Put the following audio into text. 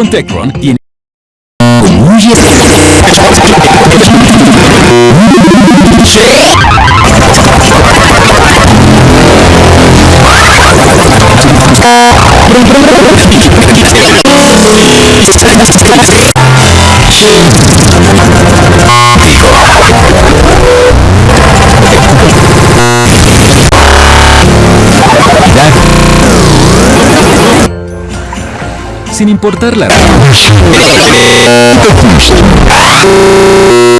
con Tecron tiene... Sin importar la...